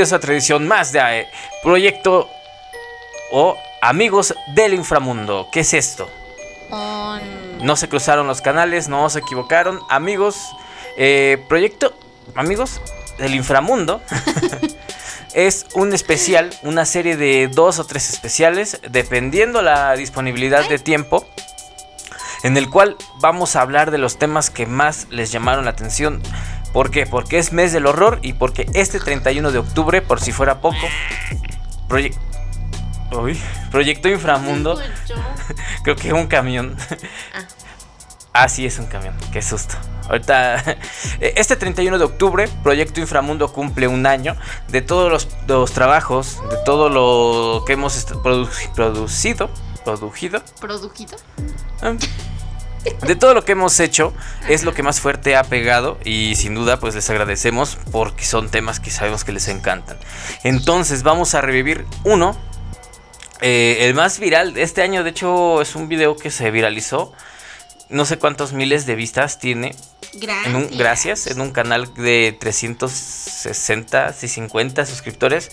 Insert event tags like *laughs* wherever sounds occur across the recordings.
Bienvenidos a otra edición más de eh, Proyecto o Amigos del Inframundo. ¿Qué es esto? No se cruzaron los canales, no se equivocaron. Amigos, eh, Proyecto Amigos del Inframundo. *laughs* es un especial, una serie de dos o tres especiales, dependiendo la disponibilidad de tiempo, en el cual vamos a hablar de los temas que más les llamaron la atención. ¿Por qué? Porque es mes del horror y porque este 31 de octubre, por si fuera poco, Proyecto Inframundo, *laughs* creo que es un camión. Ah. ah, sí, es un camión, qué susto. Ahorita, *laughs* este 31 de octubre, Proyecto Inframundo cumple un año de todos los, trabajos, de todo lo que hemos producido. ¿Producido? ¿Producido? Ah. De todo lo que hemos hecho, es lo que más fuerte ha pegado y sin duda pues les agradecemos porque son temas que sabemos que les encantan. Entonces vamos a revivir uno, eh, el más viral de este año, de hecho es un video que se viralizó no sé cuántos miles de vistas tiene. Gracias. En un, gracias, en un canal de 360 y 50 suscriptores.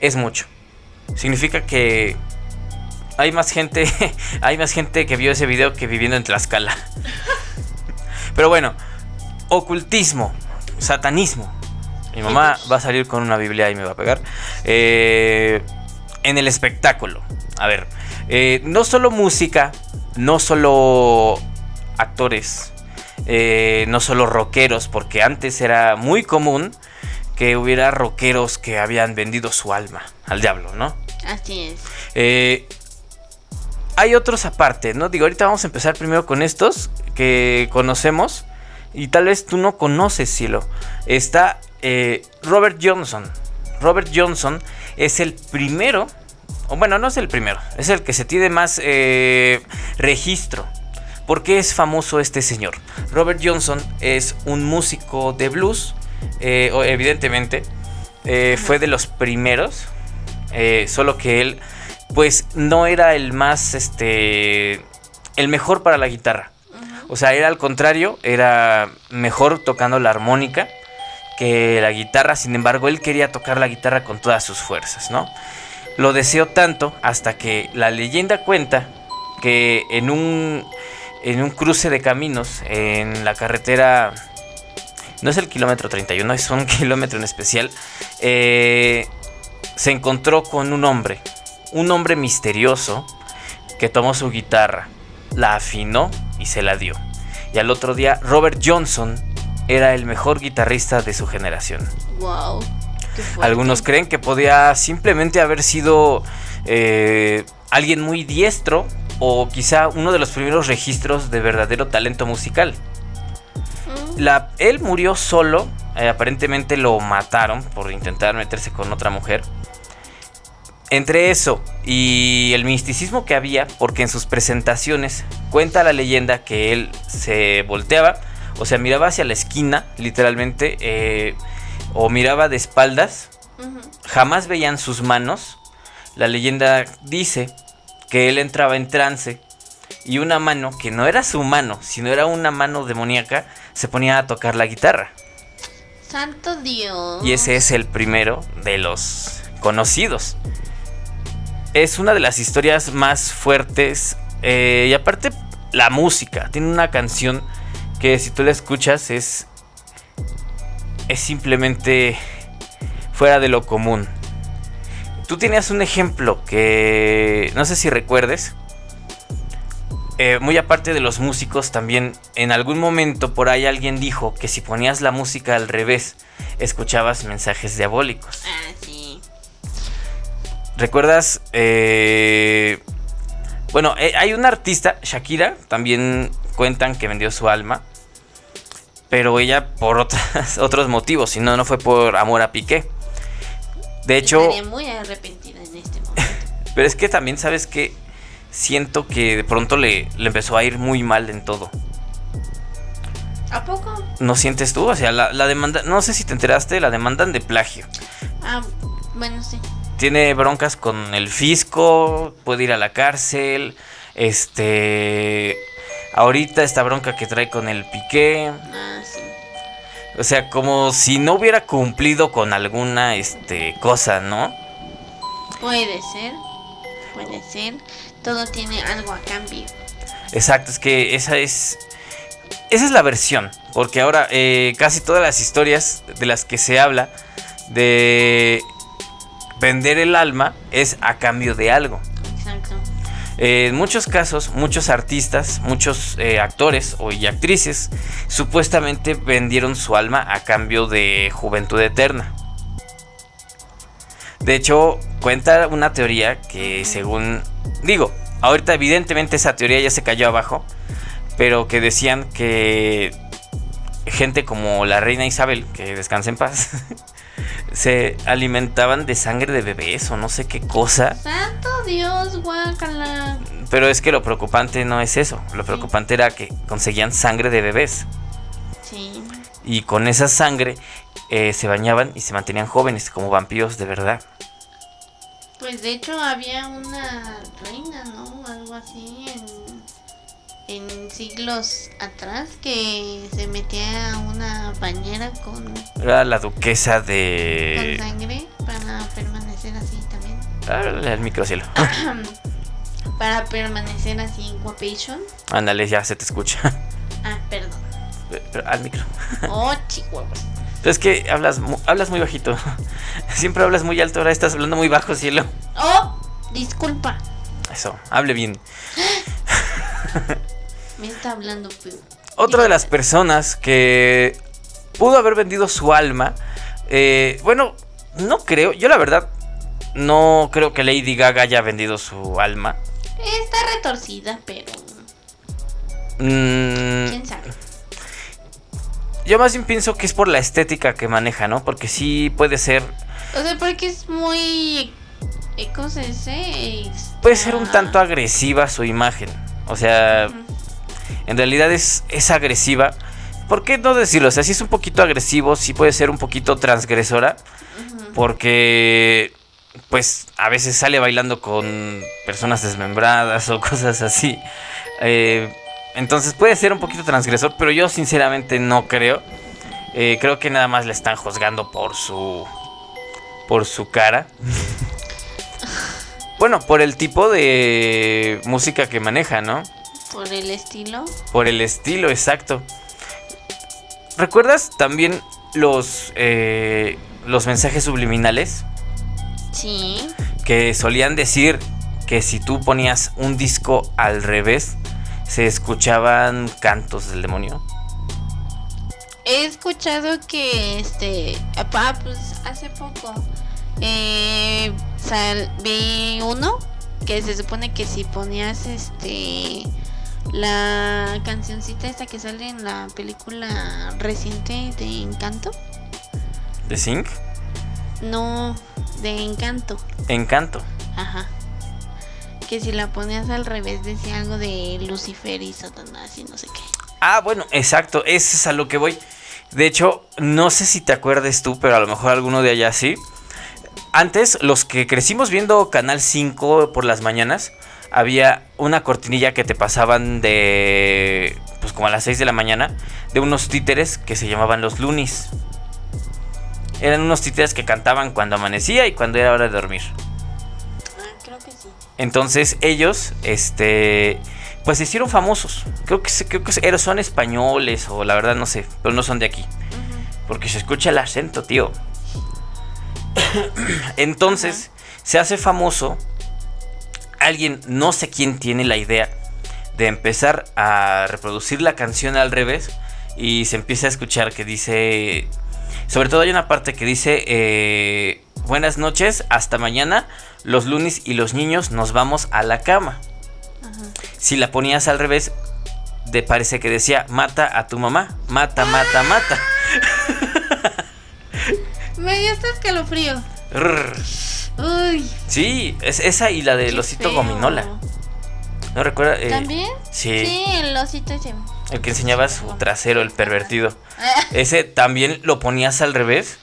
Es mucho. Significa que hay más gente, *laughs* hay más gente que vio ese video que viviendo en Tlaxcala. Pero bueno, ocultismo, satanismo. Mi mamá va a salir con una Biblia y me va a pegar. Eh, en el espectáculo. A ver, eh, no solo música, no solo actores, eh, no solo rockeros, porque antes era muy común que hubiera rockeros que habían vendido su alma al diablo, ¿no? Así es. Eh, hay otros aparte, ¿no? Digo, ahorita vamos a empezar primero con estos que conocemos y tal vez tú no conoces, Cielo. Está eh, Robert Johnson. Robert Johnson es el primero, o bueno, no es el primero, es el que se tiene más registro ¿Por qué es famoso este señor? Robert Johnson es un músico de blues, eh, evidentemente, eh, fue de los primeros, eh, solo que él, pues, no era el más, este, el mejor para la guitarra. O sea, era al contrario, era mejor tocando la armónica que la guitarra, sin embargo, él quería tocar la guitarra con todas sus fuerzas, ¿no? Lo deseó tanto hasta que la leyenda cuenta que en un en un cruce de caminos en la carretera. No es el kilómetro 31, es un *laughs* kilómetro en especial. Eh, se encontró con un hombre, un hombre misterioso que tomó su guitarra, la afinó y se la dio. Y al otro día, Robert Johnson era el mejor guitarrista de su generación. Wow. Algunos creen que podía simplemente haber sido eh, alguien muy diestro o quizá uno de los primeros registros de verdadero talento musical. Mm. La, él murió solo, eh, aparentemente lo mataron por intentar meterse con otra mujer. Entre eso y el misticismo que había, porque en sus presentaciones cuenta la leyenda que él se volteaba, o sea, miraba hacia la esquina, literalmente, eh, o miraba de espaldas, jamás veían sus manos. La leyenda dice que él entraba en trance y una mano, que no era su mano, sino era una mano demoníaca, se ponía a tocar la guitarra. Santo Dios. Y ese es el primero de los conocidos. Es una de las historias más fuertes. Eh, y aparte, la música. Tiene una canción que si tú la escuchas es... Es simplemente fuera de lo común. Tú tenías un ejemplo que no sé si recuerdes. Eh, muy aparte de los músicos, también en algún momento por ahí alguien dijo que si ponías la música al revés, escuchabas mensajes diabólicos. Ah, sí. ¿Recuerdas? Eh, bueno, eh, hay una artista, Shakira, también cuentan que vendió su alma. Pero ella por *laughs* otros motivos, si no, no fue por amor a Piqué. De hecho... muy arrepentida en este momento. *laughs* pero es que también, ¿sabes que Siento que de pronto le, le empezó a ir muy mal en todo. ¿A poco? ¿No sientes tú? O sea, la, la, demanda, no sé si te enteraste, la demandan de plagio. Ah, bueno, sí. Tiene broncas con el fisco, puede ir a la cárcel, este... Ahorita esta bronca que trae con el piqué. Ah, sí. O sea, como si no hubiera cumplido con alguna este, cosa, ¿no? Puede ser. Puede ser. Todo tiene algo a cambio. Exacto, es que esa es. Esa es la versión. Porque ahora eh, casi todas las historias de las que se habla de vender el alma es a cambio de algo. Exacto. Eh, en muchos casos, muchos artistas, muchos eh, actores o y actrices supuestamente vendieron su alma a cambio de juventud eterna. De hecho, cuenta una teoría que según digo, ahorita evidentemente esa teoría ya se cayó abajo, pero que decían que gente como la reina Isabel, que descansa en paz, *laughs* se alimentaban de sangre de bebés o no sé qué cosa. Santo Dios, guácala. Pero es que lo preocupante no es eso. Lo preocupante era que conseguían sangre de bebés. Sí. Y con esa sangre eh, se bañaban y se mantenían jóvenes como vampiros de verdad. Pues de hecho había una reina, ¿no? Algo así en, en siglos atrás que se metía a una bañera con, Era la duquesa con de... sangre para permanecer así también. Háblale al microcielo. *clears throat* para permanecer así en guapation. Ándale, ya se te escucha. *laughs* Ah, perdón. Pero al micro. *laughs* Oh, chihuahuas. Es que hablas, hablas muy bajito. *laughs* Siempre hablas muy alto, ahora estás hablando muy bajo, cielo. Oh, disculpa. Eso, hable bien. *gasps* Me está hablando Pu. Otra de las personas que pudo haber vendido su alma, eh, bueno, no creo, yo la verdad no creo que Lady Gaga haya vendido su alma. Está retorcida, pero Mm, quién sabe. yo más bien pienso que es por la estética que maneja, ¿no? Porque sí puede ser, O sea, porque es muy. eh, ¿Cómo se dice? puede ser un tanto agresiva su imagen. O sea. En realidad es, es agresiva. ¿Por qué no decirlo? O sea, sí es un poquito agresivo, sí puede ser un poquito transgresora. Porque, pues, a veces sale bailando con personas desmembradas *laughs* o cosas así. Eh, entonces puede ser un poquito transgresor, pero yo sinceramente no creo. Eh, creo que nada más le están juzgando por su. por su cara. *laughs* bueno, por el tipo de música que maneja, ¿no? Por el estilo. Por el estilo, exacto. ¿Recuerdas también los, eh, los mensajes subliminales? Sí. Que solían decir que si tú ponías un disco al revés, se escuchaban cantos del demonio. He escuchado que este. Ah, pues hace poco. Eh, sal- vi uno que se supone que si ponías este. La cancioncita esta que sale en la película reciente de Encanto. ¿De Zinc? No, de Encanto. Encanto. Ajá. Que si la ponías al revés decía algo de Lucifer y Satanás y no sé qué. Ah, bueno, exacto, ese es a lo que voy. De hecho, no sé si te acuerdes tú, pero a lo mejor alguno de allá sí. Antes, los que crecimos viendo Canal 5 por las mañanas, había una cortinilla que te pasaban de, pues como a las 6 de la mañana, de unos títeres que se llamaban los Lunis. Eran unos títeres que cantaban cuando amanecía y cuando era hora de dormir. Ah, creo que sí. Entonces ellos, este, pues se hicieron famosos. Creo que, creo que son españoles o la verdad no sé, pero no son de aquí. Porque se escucha el acento, tío. *coughs* Entonces, se hace famoso. Alguien, no sé quién tiene la idea de empezar a reproducir la canción al revés. Y se empieza a escuchar que dice. Sobre todo hay una parte que dice. eh, Buenas noches, hasta mañana. Los lunes y los niños nos vamos a la cama. Ajá. Si la ponías al revés, te parece que decía mata a tu mamá. Mata, mata, mata. *laughs* Me dio este escalofrío. Uy. Sí, es esa y la del osito feo. gominola. ¿No recuerda? Eh, ¿También? Sí, Sí, el osito ese. el que enseñaba su trasero, el pervertido. *laughs* Ese también lo ponías al revés.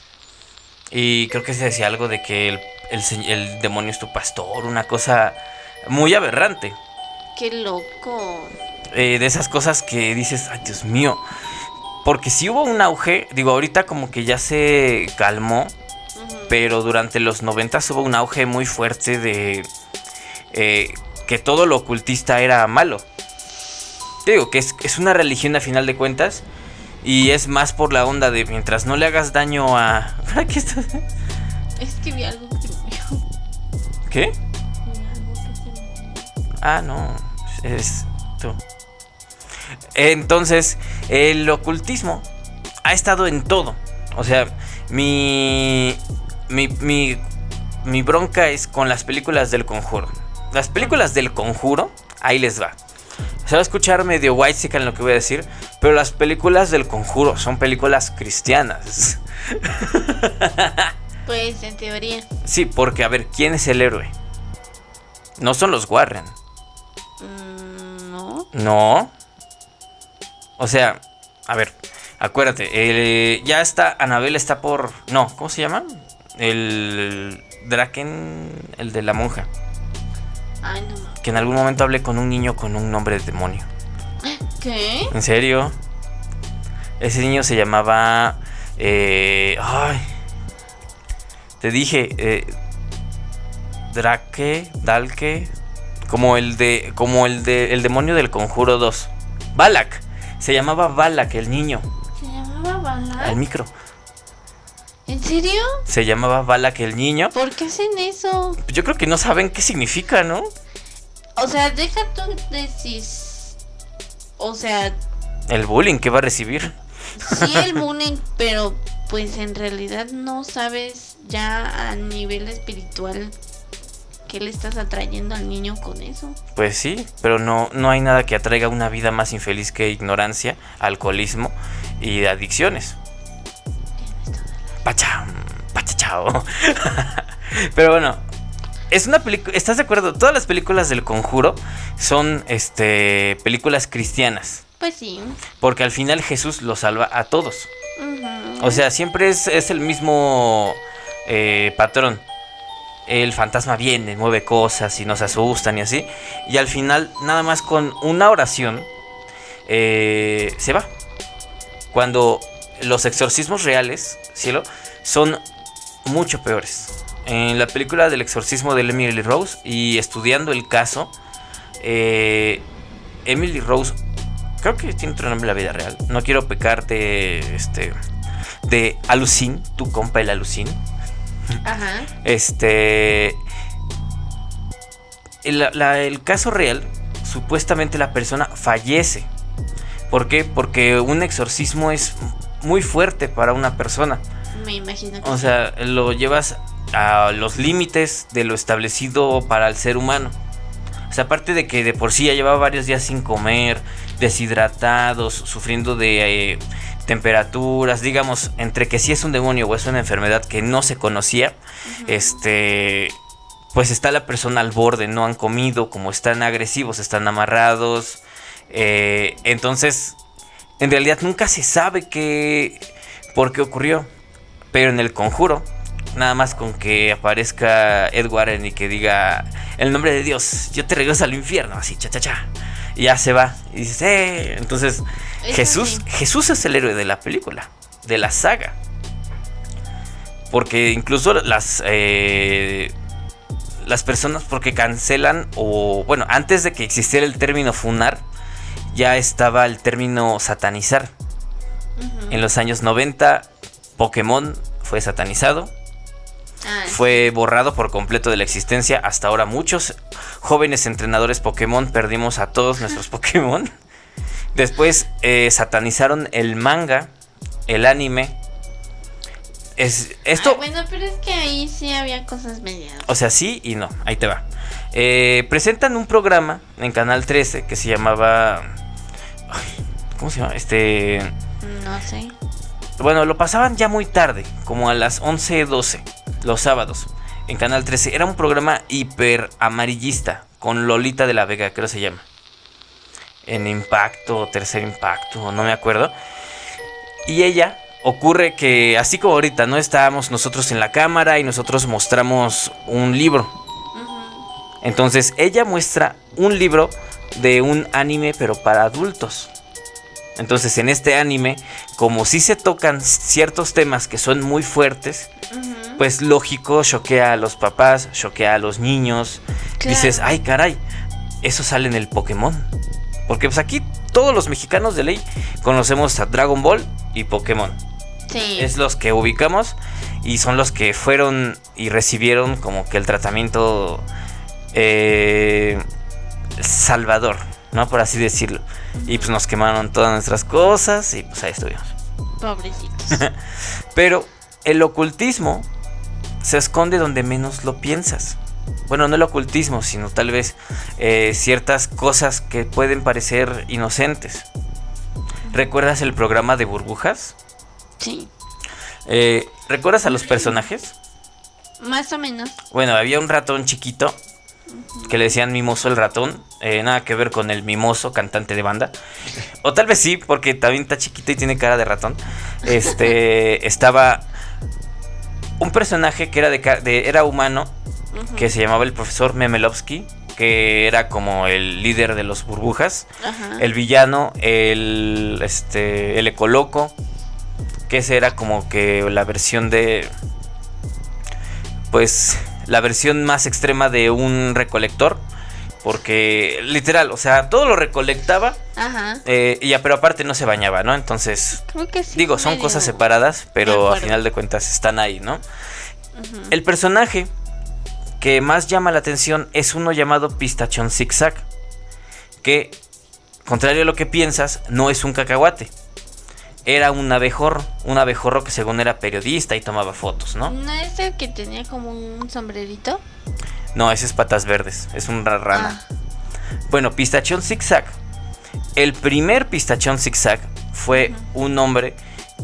Y creo que se decía algo de que el, el se- el demonio es tu pastor, una cosa muy aberrante. Qué loco. Eh, de esas cosas que dices, ay Dios mío. Porque sí hubo un auge, digo, ahorita como que ya se calmó. Pero durante los 90 hubo un auge muy fuerte de eh, que todo lo ocultista era malo. Te digo que es, es una religión a final de cuentas y es más por la onda de mientras no le hagas daño a... *laughs* ¿Qué estás? Es que vi algo movió. ¿Qué? Ah, no, es tú. Entonces, el ocultismo ha estado en todo. O sea, mi, mi, mi, mi bronca es con las películas del conjuro. Las películas del conjuro, ahí les va. Se va a escuchar medio white en lo que voy a decir, pero las películas del conjuro son películas cristianas. *laughs* Pues en teoría. Sí, porque a ver, ¿quién es el héroe? No son los Warren. mm, no. No. O sea, a ver, acuérdate, eh, ya está, Anabel está por... No, ¿cómo se llama? El Draken, el de la monja. Ay, no. Que en algún momento hablé con un niño con un nombre de demonio. ¿Qué? ¿En serio? Ese niño se llamaba... eh, ay. Te dije... Eh, Drake, Dalke... Como el de... Como el de... El demonio del conjuro 2. Balak. Se llamaba Balak el niño. ¿Se llamaba Bala? Al micro. ¿En serio? Se llamaba Balak el niño. ¿Por qué hacen eso? Yo creo que no saben qué significa, ¿no? O sea, deja tú decís. O sea, El bullying que va a recibir. sí el *laughs* bullying, pero pues en realidad no sabes ya a nivel espiritual qué le estás atrayendo al niño con eso. Pues sí, pero no, no hay nada que atraiga una vida más infeliz que ignorancia, alcoholismo y adicciones. Pacham, pachachao. *laughs* Pero bueno, es una película. ¿Estás de acuerdo? Todas las películas del conjuro son este películas cristianas. Pues sí. Porque al final Jesús los salva a todos. O sea, siempre es, es el mismo eh, patrón. El fantasma viene, mueve cosas y nos asustan y así. Y al final, nada más con una oración, eh, se va. Cuando los exorcismos reales, cielo, son mucho peores. En la película del exorcismo de Emily Rose y estudiando el caso, eh, Emily Rose, creo que tiene otro nombre en la vida real. No quiero pecar de, este, de Alucin, tu compa el Alucin. Ajá. Este. El, la- el caso real, supuestamente la persona fallece. ¿Por qué? Porque un exorcismo es muy fuerte para una persona. Me imagino que O sí. sea, lo llevas a los límites de lo establecido para el ser humano. O sea, aparte de que de por sí ya llevaba varios días sin comer, deshidratados, sufriendo de eh, temperaturas, digamos, entre que sí es un demonio o es una enfermedad que no se conocía, este, pues está la persona al borde, no han comido, como están agresivos, están amarrados, eh, entonces, en realidad nunca se sabe qué, por qué ocurrió, pero en el conjuro, nada más con que aparezca Ed Warren y que diga el nombre de Dios, yo te regreso al infierno, así, cha, cha, cha. Y ya se va. Y dices, eh. Entonces, Jesús. Jesús es el héroe de la película, de la saga. Porque incluso las, eh, las personas, porque cancelan, o bueno, antes de que existiera el término funar, ya estaba el término satanizar. En los años 90, Pokémon fue satanizado, Ah, fue borrado por completo de la existencia. Hasta ahora muchos jóvenes entrenadores Pokémon perdimos a todos nuestros *laughs* Pokémon. Después eh, satanizaron el manga, el anime. Es, esto, Ay, bueno, pero es que ahí sí había cosas medias. o sea, sí y no. Ahí te va. Eh, presentan un programa en Canal 13 que se llamaba... ¿Cómo se llama? Este... No sé. Bueno, lo pasaban ya muy tarde, como a las 11, 12, los sábados, en Canal 13. Era un programa hiper amarillista, con Lolita de la Vega, creo se llama. En Impacto, Tercer Impacto, no me acuerdo. Y ella, ocurre que, así como ahorita, no estábamos nosotros en la cámara y nosotros mostramos un libro. Entonces, ella muestra un libro de un anime, pero para adultos. Entonces en este anime, como si se tocan ciertos temas que son muy fuertes, pues lógico, choquea a los papás, choquea a los niños. Claro. Dices, ay caray, eso sale en el Pokémon. Porque pues aquí todos los mexicanos de ley conocemos a Dragon Ball y Pokémon. Sí. Es los que ubicamos y son los que fueron y recibieron como que el tratamiento eh, salvador, ¿no? Por así decirlo. Y pues nos quemaron todas nuestras cosas y pues ahí estuvimos. Pobrecitos. *laughs* Pero el ocultismo se esconde donde menos lo piensas. Bueno, no el ocultismo, sino tal vez eh, ciertas cosas que pueden parecer inocentes. ¿Recuerdas el programa de burbujas? sí. Eh, ¿Recuerdas a los personajes? Más o menos. Bueno, había un ratón chiquito que le decían mimoso el ratón. eh, nada que ver con el mimoso cantante de banda. O tal vez sí, porque también está chiquito y tiene cara de ratón. Este *laughs* estaba un personaje que era de, de- era humano que se llamaba el profesor Memelovsky, que era como el líder de los burbujas. El villano, el este el ecoloco, que ese era como que la versión de pues la versión más extrema de un recolector, porque literal, o sea, todo lo recolectaba Ajá. eh, y ya, pero aparte no se bañaba, ¿no? Entonces, Creo que sí. digo, son cosas separadas, pero a final de cuentas están ahí, ¿no? El personaje que más llama la atención es uno llamado Pistachón Zigzag. Que, contrario a lo que piensas, no es un cacahuate. Era un abejorro. Un abejorro que según era periodista y tomaba fotos, ¿no? ¿No es el que tenía como un sombrerito? No, ese es patas verdes. Es un ra- rana. Ah, Bueno, Pistachón Zigzag. El primer Pistachón Zigzag fue un hombre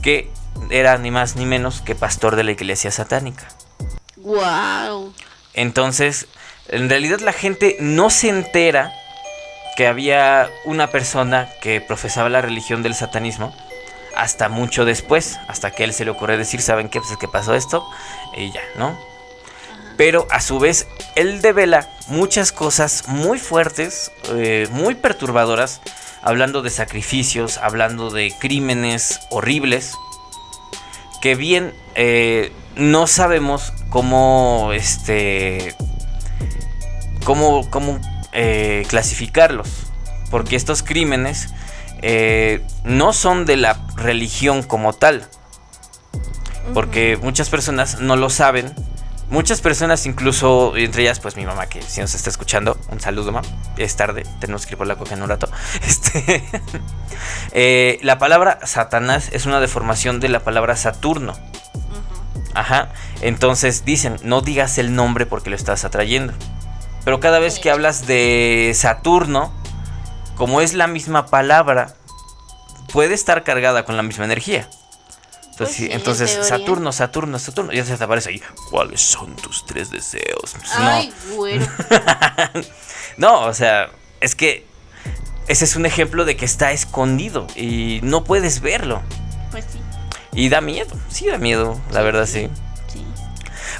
que era ni más ni menos que pastor de la iglesia satánica. Guau. Entonces, en realidad la gente no se entera que había una persona que profesaba la religión del satanismo hasta mucho después, hasta que él se le ocurre decir, ¿saben qué? Pues es que pasó esto y ya, ¿no? Pero a su vez, él devela muchas cosas muy fuertes, eh, muy perturbadoras, hablando de sacrificios, hablando de crímenes horribles, que bien eh, no sabemos cómo, este, cómo, cómo eh, clasificarlos, porque estos crímenes eh, no son de la religión como tal, porque muchas personas no lo saben. Muchas personas, incluso entre ellas, pues mi mamá, que si nos está escuchando, un saludo, mamá. Es tarde, tenemos que ir por la coca en un rato. *laughs* Este, *laughs* eh, la palabra Satanás es una deformación de la palabra Saturno. Ajá. Entonces dicen, no digas el nombre porque lo estás atrayendo. Pero cada vez que hablas de Saturno, como es la misma palabra, puede estar cargada con la misma energía. Entonces, Pues sí, entonces. Saturno, Saturno, Saturno. Ya se te aparece ahí. ¿Cuáles son tus tres deseos? Pues, Ay, güero. no. *laughs* no, o sea, es que ese es un ejemplo de que está escondido y no puedes verlo. Pues sí. Y da miedo, sí da miedo, la verdad sí. Sí.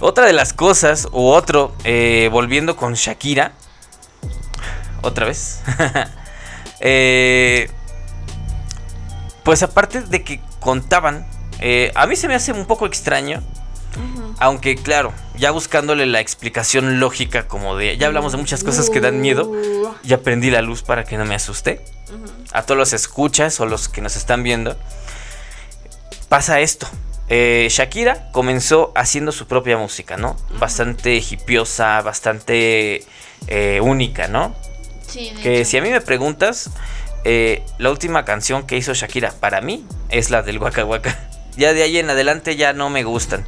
Otra de las cosas, u otro, eh, volviendo con Shakira, otra vez, *laughs* Eh, pues aparte de que contaban, eh, a mí se me hace un poco extraño, aunque claro, ya buscándole la explicación lógica como de, ya hablamos de muchas cosas que dan miedo, Uh, ya prendí la luz para que no me asuste a todos los escuchas o los que nos están viendo, pasa esto. Eh, Shakira comenzó haciendo su propia música, ¿no? Bastante hipiosa, bastante eh, única, ¿no? Sí, Que hecho. si a mí me preguntas, eh, la última canción que hizo Shakira para mí es la del Waka Waka. *laughs* Ya de ahí en adelante ya no me gustan.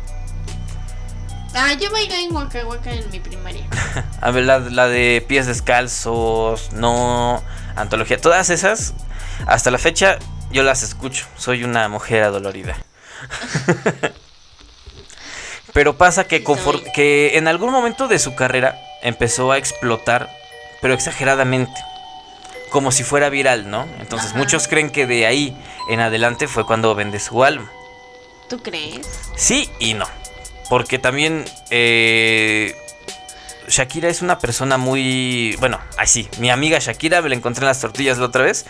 Ah, yo bailé en Waka Waka en mi primaria. *laughs* A ver, la, la de pies descalzos, no, antología, todas esas, hasta la fecha yo las escucho. Soy una mujer adolorida. *laughs* pero pasa que, que en algún momento de su carrera empezó a explotar, pero exageradamente. Como si fuera viral, ¿no? Entonces Ajá. muchos creen que de ahí en adelante fue cuando vende su álbum. ¿Tú crees? Sí y no. Porque también eh, Shakira es una persona muy. Bueno, así, mi amiga Shakira, me la encontré en las tortillas la otra vez.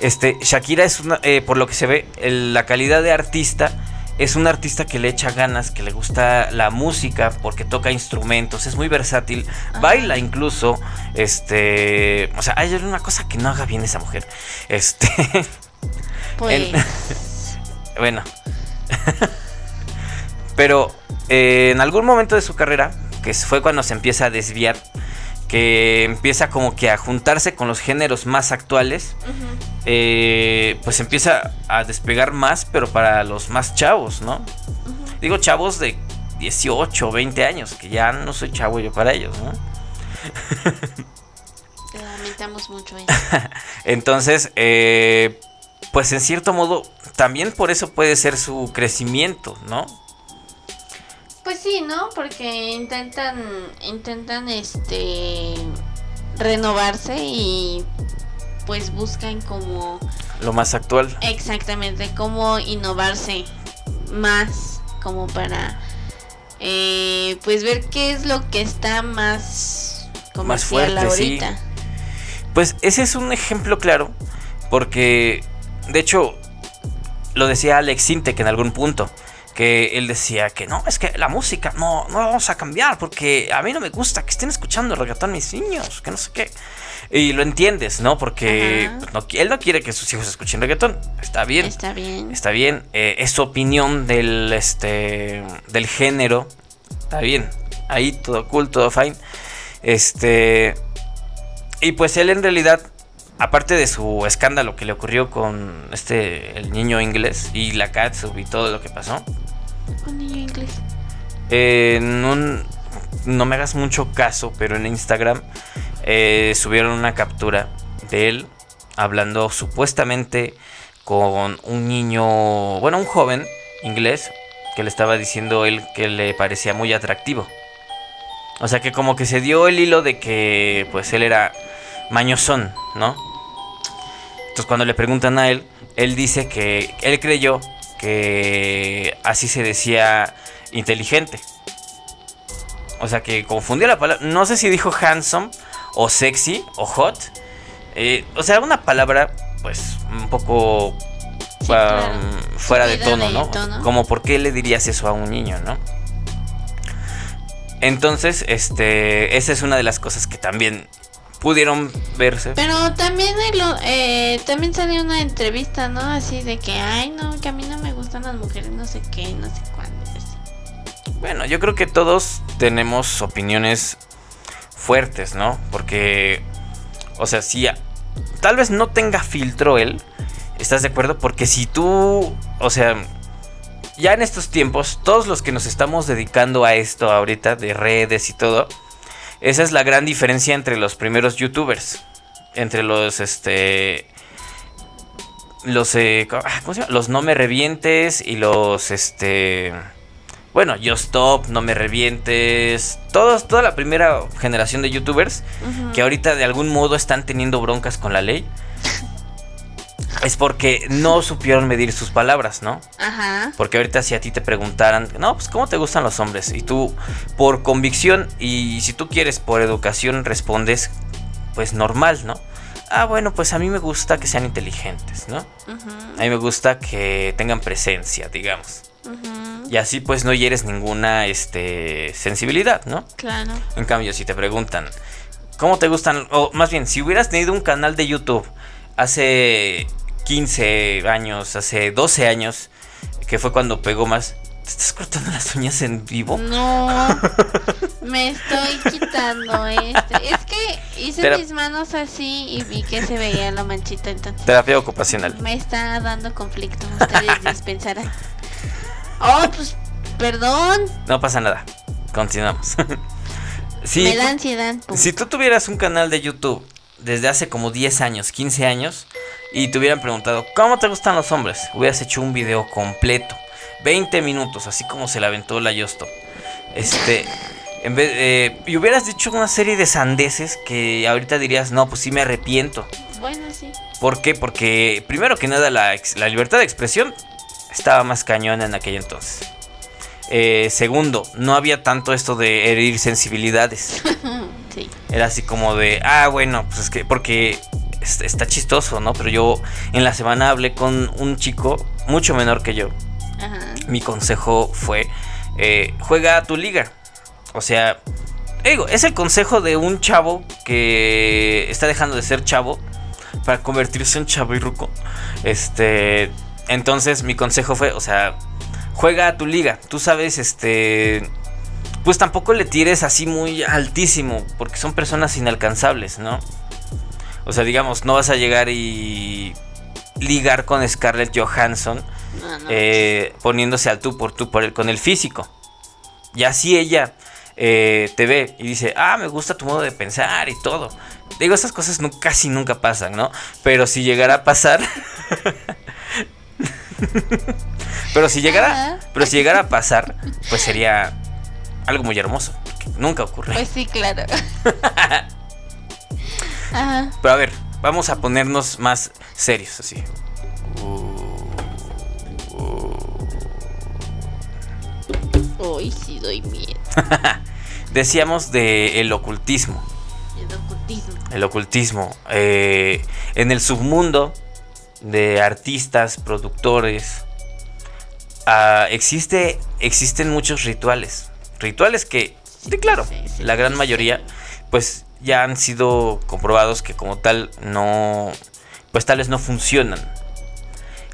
Este, Shakira es una. eh, por lo que se ve, el- la calidad de artista. Es un artista que le echa ganas, que le gusta la música porque toca instrumentos, es muy versátil, baila incluso, este, o sea, hay una cosa que no haga bien esa mujer. Este, *laughs* Pues. *laughs* bueno. *laughs* Pero eh, en algún momento de su carrera, que fue cuando se empieza a desviar, que empieza como que a juntarse con los géneros más actuales, eh, pues empieza a despegar más, pero para los más chavos, ¿no? Digo chavos de 18, 20 años, que ya no soy chavo yo para ellos, ¿no? Lamentamos mucho eso. *laughs* Entonces, eh, pues en cierto modo, también por eso puede ser su crecimiento, ¿no? Pues sí, ¿no? Porque intentan, intentan, este, renovarse y pues buscan como Lo más actual. exactamente cómo innovarse más como para eh, pues ver qué es lo que está más comercial fuerte, sí. ahorita. Pues ese es un ejemplo claro, porque de hecho lo decía Alex Sintek en algún punto, que él decía que no, es que la música no, no la vamos a cambiar, porque a mí no me gusta que estén escuchando reggaetón mis niños, que no sé qué. Y lo entiendes, ¿no? Porque pues, no, él no quiere que sus hijos escuchen reggaetón, está bien. Está bien. Está bien, eh, es su opinión del, este, del género. Está bien, ahí todo cool, todo fine. Este, y pues él en realidad, aparte de su escándalo que le ocurrió con este, el niño inglés y la catsup y todo lo que pasó, Un niño inglés. eh, no me hagas mucho caso, pero en Instagram eh, subieron una captura de él hablando supuestamente con un niño, bueno, un joven inglés que le estaba diciendo él que le parecía muy atractivo. O sea que como que se dio el hilo de que pues él era mañosón, ¿no? Entonces cuando le preguntan a él, él dice que él creyó que así se decía inteligente. O sea que confundió la palabra. No sé si dijo handsome o sexy o hot. Eh, o sea, una palabra pues un poco Sí, um, claro. fuera de tono, ¿no? tono. Como por qué le dirías eso a un niño, ¿no? Entonces, este, esa es una de las cosas que también pudieron verse. Pero también el eh, también salió una entrevista, ¿no? Así de que, ay, no, que a mí no me gustan las mujeres, no sé qué, no sé cuándo. así. Bueno, yo creo que todos tenemos opiniones fuertes, ¿no? Porque, o sea, si a- tal vez no tenga filtro él, ¿estás de acuerdo? Porque si tú, o sea, ya en estos tiempos, todos los que nos estamos dedicando a esto ahorita, de redes y todo, esa es la gran diferencia entre los primeros youtubers, entre los, este... Los, eh, co- ah, ¿cómo se llama? Los no me revientes y los, este... Bueno, Yo Stop, No Me Revientes, todos, toda la primera generación de youtubers que ahorita de algún modo están teniendo broncas con la ley, es porque no supieron medir sus palabras, ¿no? Ajá. Porque ahorita si a ti te preguntaran, no, pues ¿cómo te gustan los hombres? Y tú, por convicción y si tú quieres por educación, respondes, pues normal, ¿no? Ah, bueno, pues a mí me gusta que sean inteligentes, ¿no? ujú, A mí me gusta que tengan presencia, digamos. ujú, Y así pues no hieres ninguna este, sensibilidad, ¿no? Claro. En cambio, si te preguntan, ¿cómo te gustan? O más bien, si hubieras tenido un canal de YouTube hace 15 años, hace 12 años, que fue cuando pegó más, ¿te estás cortando las uñas en vivo? No, *laughs* me estoy quitando este. Es que hice Pero- mis manos así y vi que se veía la manchita, entonces Terapia ocupacional. me está dando conflicto. Ustedes dispensarán. Oh, pues, perdón. No pasa nada. Continuamos. *laughs* si, me da ansiedad. pum. si tú tuvieras un canal de YouTube desde hace como 10 años, 15 años, y te hubieran preguntado, ¿cómo te gustan los hombres? Hubieras hecho un video completo. 20 minutos, así como se la aventó la Yosto. Este, en vez, eh, y hubieras dicho una serie de sandeces que ahorita dirías, no, pues sí me arrepiento. Bueno, sí. ¿Por qué? Porque primero que nada la, ex- la libertad de expresión estaba más cañona en aquel entonces. Eh, segundo, no había tanto esto de herir sensibilidades. *laughs* sí. Era así como de, ah, bueno, pues es que, porque es- está chistoso, ¿no? Pero yo en la semana hablé con un chico mucho menor que yo. Ajá. Mi consejo fue, eh, juega a tu liga. O sea, digo, es el consejo de un chavo que está dejando de ser chavo para convertirse en chavirruco. Este, entonces mi consejo fue, o sea, juega a tu liga. Tú sabes, este, pues tampoco le tires así muy altísimo, porque son personas inalcanzables, ¿no? O sea, digamos, no vas a llegar y ligar con Scarlett Johansson No, no. eh, poniéndose al tú por tú por el, con el físico. Y así ella eh, te ve y dice, ah, me gusta tu modo de pensar y todo. Digo, esas cosas nu- casi nunca pasan, ¿no? Pero si llegara a pasar... *laughs* pero si llegara... Pero si llegara a pasar, pues sería algo muy hermoso. porque nunca ocurre. Pues sí, claro. *laughs* Ajá. Pero a ver, vamos a ponernos más serios así. Uy, sí doy miedo. *laughs* Decíamos de el ocultismo. El ocultismo. El ocultismo. eh, en el submundo de artistas, productores, ah, existe, existen muchos rituales. Rituales que, sí, claro, la gran mayoría, pues ya han sido comprobados que como tal no, pues tales no funcionan.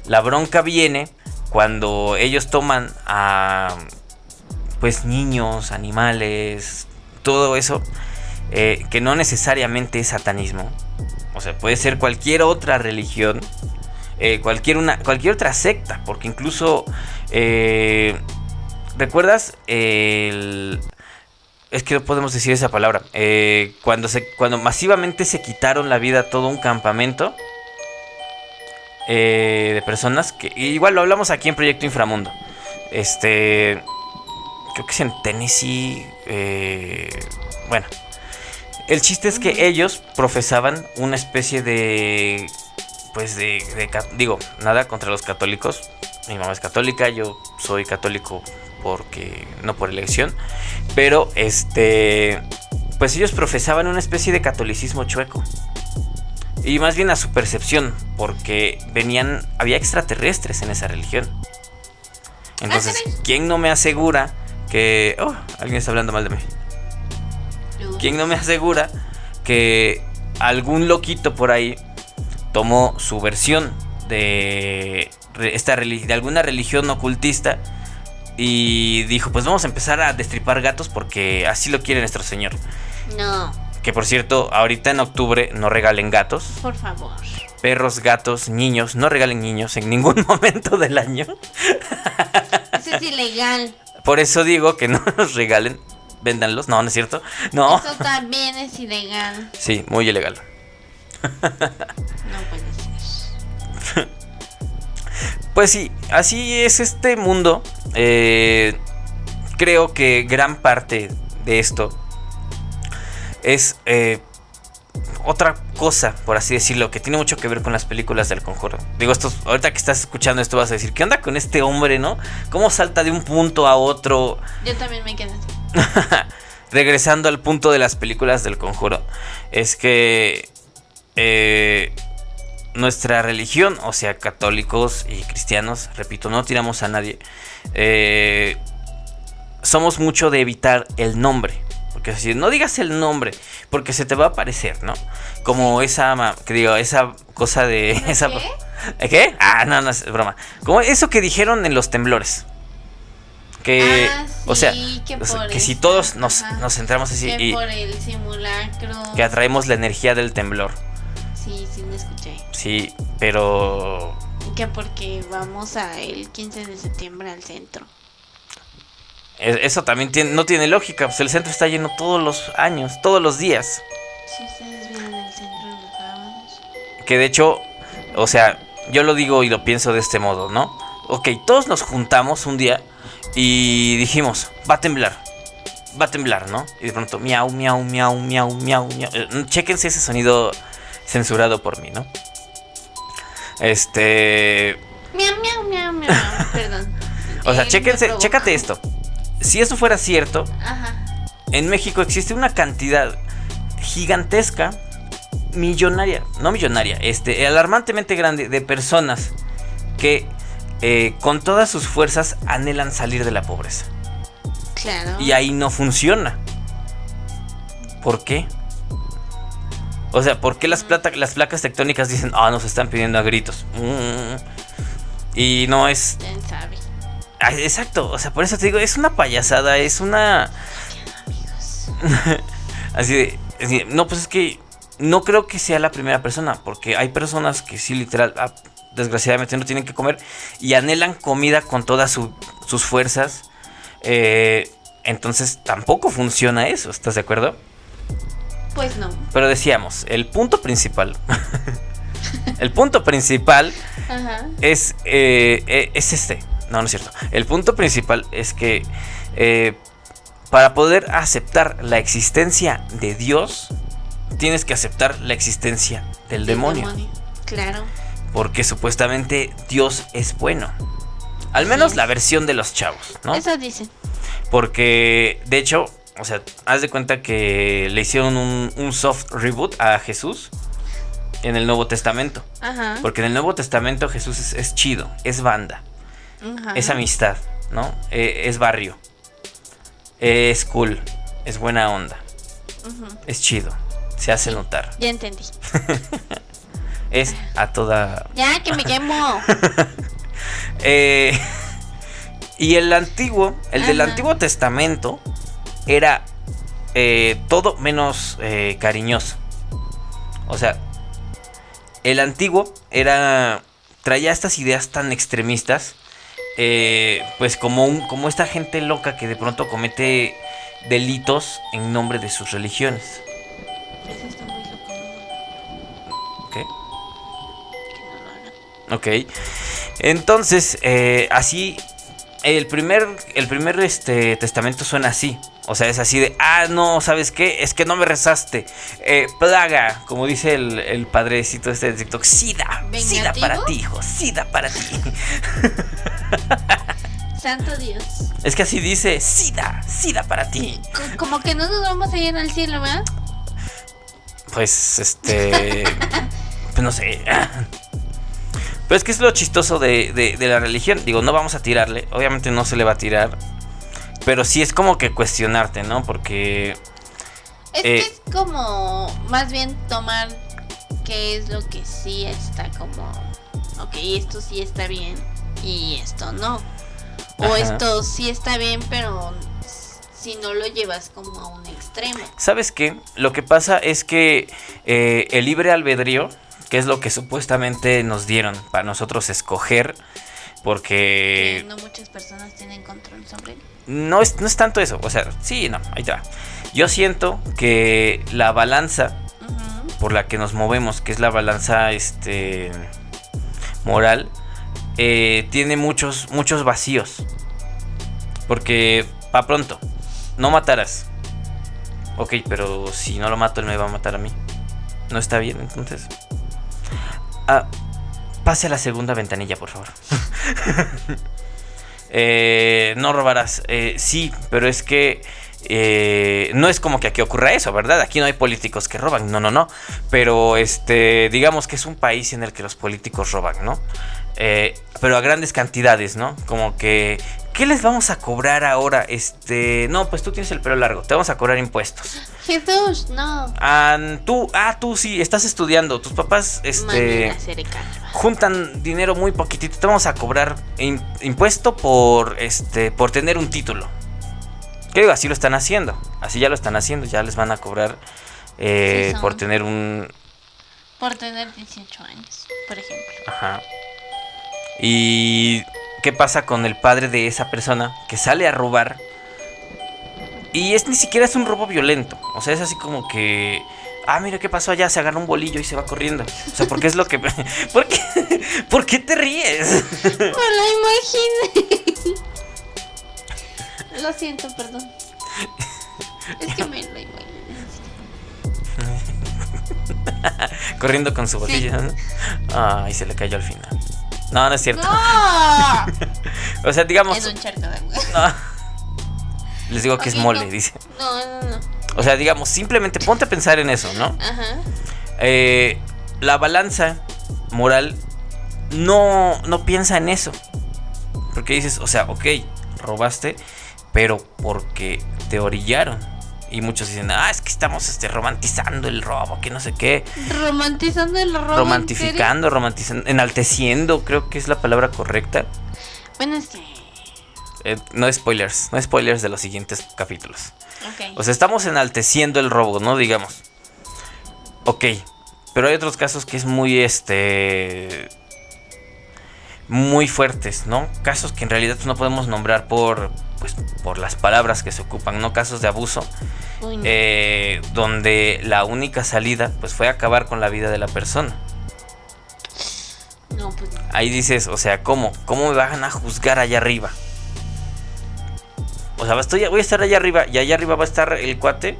La bronca viene cuando ellos toman a, pues niños, animales, todo eso, eh, que no necesariamente es satanismo. O sea, puede ser cualquier otra religión, eh, cualquier, una, cualquier otra secta, porque incluso, eh, ¿recuerdas el... Es que no podemos decir esa palabra. eh, cuando, se, cuando masivamente se quitaron la vida a todo un campamento eh, de personas que igual lo hablamos aquí en Proyecto Inframundo. Este, creo que es en Tennessee. eh, bueno, el chiste es que ellos profesaban una especie de, pues de, digo, nada contra los católicos. Mi mamá es católica, yo soy católico porque no por elección, pero este, pues ellos profesaban una especie de catolicismo chueco. Y más bien a su percepción, porque venían, había extraterrestres en esa religión. Entonces, caray. ¿quién no me asegura que... Oh, alguien está hablando mal de mí. ¿Quién no me asegura que algún loquito por ahí tomó su versión de, esta de alguna religión ocultista y dijo, pues vamos a empezar a destripar gatos porque así lo quiere nuestro señor. No, Que por cierto, ahorita en octubre no regalen gatos, por favor. perros, gatos, niños, no regalen niños en ningún *laughs* momento del año. Eso es ilegal. Por eso digo que no los regalen, véndanlos, no, no es cierto. No. Eso también es ilegal. Sí, muy ilegal. No puede ser. *laughs* Pues sí, así es este mundo. Eh, creo que gran parte de esto es eh, otra cosa, por así decirlo, que tiene mucho que ver con las películas del conjuro. Digo, esto, ahorita que estás escuchando esto vas a decir, ¿qué onda con este hombre, no? ¿Cómo salta de un punto a otro? Yo también me quedé así. *laughs* Regresando al punto de las películas del conjuro, es que eh, nuestra religión, o sea, católicos y cristianos, repito, no tiramos a nadie, eh, somos mucho de evitar el nombre. Porque así, no digas el nombre, porque se te va a aparecer, ¿no? Como esa, que digo, esa cosa de... *laughs* Esa, qué? ¿Qué? Ah, no, no, es broma. Como eso que dijeron en los temblores. Que, Ah, o sea, que o sea, por que si todos nos, ajá. nos centramos así Que y por el simulacro. que atraemos la energía del temblor. Sí, sí. Sí, pero Que porque vamos a el 15 de septiembre al centro. eso también tiene, no tiene lógica. Pues el centro está lleno todos los años, todos los días. Si ustedes vieron el centro en los sábados. Que de hecho, o sea, yo lo digo y lo pienso de este modo, ¿no? Ok, todos nos juntamos un día y dijimos, va a temblar, va a temblar, ¿no? Y de pronto, miau, miau, miau, miau, miau, miau. Eh, Chéquense ese sonido censurado por mí, ¿no? Este... Miau, miau, miau, miau. *laughs* Perdón. O sea, me chéquense, chécate esto. si eso fuera cierto, Ajá. en México existe una cantidad gigantesca, millonaria, no millonaria, este, alarmantemente grande de personas que eh, con todas sus fuerzas anhelan salir de la pobreza. Claro. Y ahí no funciona. ¿Por qué? O sea, ¿por qué las, plata- las placas tectónicas dicen, ah, nos están pidiendo a gritos? Mm. Y no es... Exacto, o sea, por eso te digo, es una payasada, es una... *laughs* Así de... así de, no, pues es que no creo que sea la primera persona, porque hay personas que sí, literal, ah, desgraciadamente no tienen que comer y anhelan comida con todas su- sus fuerzas. Eh, entonces tampoco funciona eso, ¿estás de acuerdo? Pues no. Pero decíamos, el punto principal, *laughs* el punto principal Ajá. es, eh, eh, es este. No, no es cierto. El punto principal es que eh, para poder aceptar la existencia de Dios, tienes que aceptar la existencia del demonio. Claro. Porque supuestamente Dios es bueno. Al menos Sí. la versión de los chavos, ¿no? Eso dicen. Porque, de hecho, o sea, haz de cuenta que le hicieron un, un soft reboot a Jesús en el Nuevo Testamento. Ajá. Porque en el Nuevo Testamento Jesús es, es chido, es banda, Ajá. es amistad, ¿no? Eh, es barrio, es cool, es buena onda, es chido, se hace notar. Ya entendí. *laughs* Es a toda... Ya que me quemo. *laughs* Eh, y el antiguo, el del. Antiguo Testamento, era eh, todo menos eh, cariñoso. O sea, el antiguo era. traía estas ideas tan extremistas. eh, pues como, un, como esta gente loca que de pronto comete delitos en nombre de sus religiones. Eso está muy loco. hagan. Ok. Entonces, eh, así. El primer, el primer este, testamento suena así. O sea, es así de, ah, no, ¿sabes qué? Es que no me rezaste. Eh, plaga, como dice el, el padrecito este de TikTok. Sida, sida para ti, hijo, sida para ti. *laughs* Santo Dios. es que así dice, sida, sida para ti. Co- Como que no nos vamos a ir al cielo, ¿verdad? Pues, este. *laughs* pues no sé. Pero es que es lo chistoso de, de- de la religión. Digo, no vamos a tirarle. Obviamente no se le va a tirar. Pero sí es como que cuestionarte, ¿no? Porque. Es Eh. que es como más bien tomar qué es lo que sí está como, ok, esto sí está bien y esto no. O Ajá. esto sí está bien, pero si no lo llevas como a un extremo. ¿Sabes qué? Lo que pasa es que eh, el libre albedrío, que es lo que supuestamente nos dieron para nosotros escoger, porque que no muchas personas tienen control sobre él. no es, no es tanto eso. O sea, sí, no, ahí va. Yo siento que la balanza por la que nos movemos, que es la balanza este, moral, eh, tiene muchos, muchos vacíos. Porque, pa' pronto, no matarás. Ok, pero si no lo mato, él me va a matar a mí. No está bien, entonces. Ah, pase a la segunda ventanilla, por favor. *laughs* Eh, no robarás. Eh, sí, pero es que eh, no es como que aquí ocurra eso, ¿verdad? Aquí no hay políticos que roban, no, no, no. Pero este, digamos que es un país en el que los políticos roban, ¿no? Pero a grandes cantidades, ¿no? Como que, ¿qué les vamos a cobrar ahora? Este, no, pues tú tienes el pelo largo, te vamos a cobrar impuestos. Jesús, no. Ah, tú, ah, tú sí, estás estudiando, tus papás, este juntan dinero muy poquitito. Te vamos a cobrar impuesto por este por tener un título. ¿Qué digo? Así lo están haciendo. Así ya lo están haciendo. Ya les van a cobrar eh, Sí, por tener un. Por tener 18 años, por ejemplo. Ajá. ¿Y qué pasa con el padre de esa persona que sale a robar? Y es ni siquiera es un robo violento. O sea, es así como que. Ah, mira qué pasó allá, se agarra un bolillo y se va corriendo. O sea, porque es lo que. *laughs* ¿Por qué, *laughs* ¿Por qué te ríes? *laughs* Me lo imaginé. Lo siento, perdón. Es que me lo imaginé. Corriendo con su bolillo. ¿no? Ay, se le cayó al final. No, no es cierto. ¡No! O sea, digamos. En un charco de agua. no. Les digo que es mole, no. dice. No, no, no. O sea, digamos, simplemente ponte a pensar en eso, ¿no? Ajá. Eh, la balanza moral no, no piensa en eso. Porque dices, o sea, ok, robaste, pero porque te orillaron. Y muchos dicen, ah, es que estamos este, romantizando el robo, que no sé qué. Romantizando el robo. ¿en romantificando, romantizando, enalteciendo, creo que es la palabra correcta. Bueno, es que. Eh, no spoilers, no spoilers de los siguientes capítulos. Ok. O sea, estamos enalteciendo el robo, ¿no? Digamos. Ok. Pero hay otros casos que es muy, este... Muy fuertes, ¿no? Casos que en realidad no podemos nombrar por, pues, por las palabras que se ocupan, ¿no? Casos de abuso, Uy, no. eh, donde la única salida, pues, fue acabar con la vida de la persona. no, pues. no. Ahí dices, o sea, ¿cómo? ¿Cómo me van a juzgar allá arriba? O sea, estoy, voy a estar allá arriba y allá arriba va a estar el cuate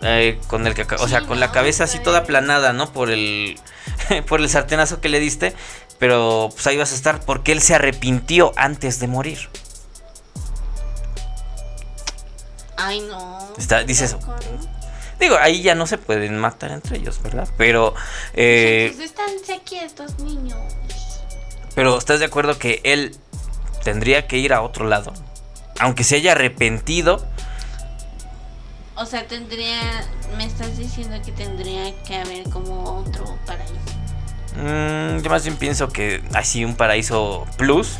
eh, con el que, o sea, con la cabeza así toda aplanada, ¿no? Por el, *laughs* por el sartenazo que le diste, pero pues ahí vas a estar porque él se arrepintió antes de morir. Ay, no. Está- dices, ¿no? Digo, ahí ya no se pueden matar entre ellos, ¿verdad? Pero, eh, Pues estánse aquí estos niños. pero ¿estás de acuerdo que él tendría que ir a otro lado? Aunque se haya arrepentido, O sea, tendría. Me estás diciendo que tendría que haber como otro paraíso. Mm, yo más bien pienso que así un paraíso plus,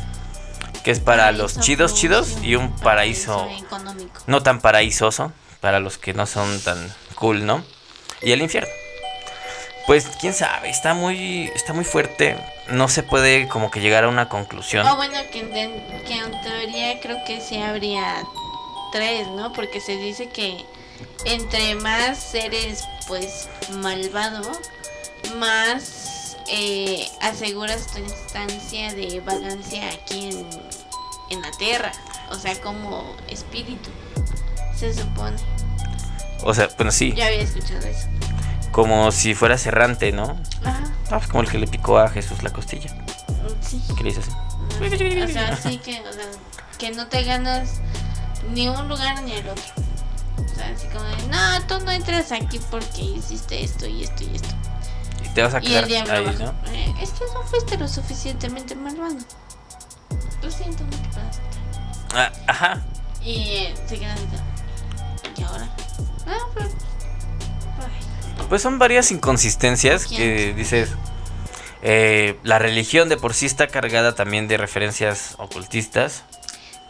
que es para los Paraíso chidos plus chidos y un paraíso económico. no tan paraísoso para los que no son tan cool, ¿no? Y el infierno. Pues quién sabe, está muy está muy fuerte, no se puede como que llegar a una conclusión. Ah, bueno, que, en- que en teoría creo que sí habría tres, ¿no? Porque se dice que entre más eres, pues, malvado, más eh, aseguras tu instancia de vagancia aquí en, en la tierra. O sea, como espíritu, se supone. O sea, bueno, sí, Yo había escuchado eso. Como si fueras errante, ¿no? Ajá, Ah, pues como el que le picó a Jesús la costilla, sí. que le hizo así. O sea, sí que, o sea, que no te ganas ni un lugar ni el otro. O sea, así como de, no, tú no entras aquí porque hiciste esto y esto y esto. Y te vas a quedar ahí, abajo, ¿no? "Eh, es que no fuiste lo suficientemente malvado. Lo siento, no te aceptar. Ah, ajá. Y eh, se quedan así, ¿y ahora? Ah, pero... Pues son varias inconsistencias que dices. eh, la religión de por sí está cargada también de referencias ocultistas.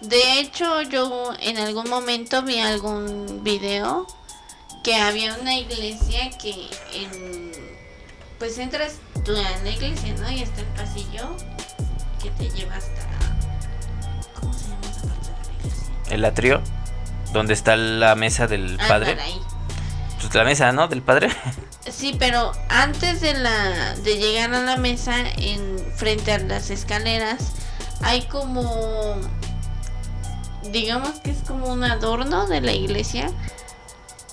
De hecho, yo en algún momento vi algún video que había una iglesia que en, pues entras tú a la iglesia, ¿no? Y está el pasillo que te lleva hasta ¿cómo se llama esa parte de la iglesia? El atrio, donde está la mesa del Ah, padre. para ahí. Pues la mesa, ¿no? Del padre. Sí, pero antes de la de llegar a la mesa en frente a las escaleras hay como digamos que es como un adorno de la iglesia,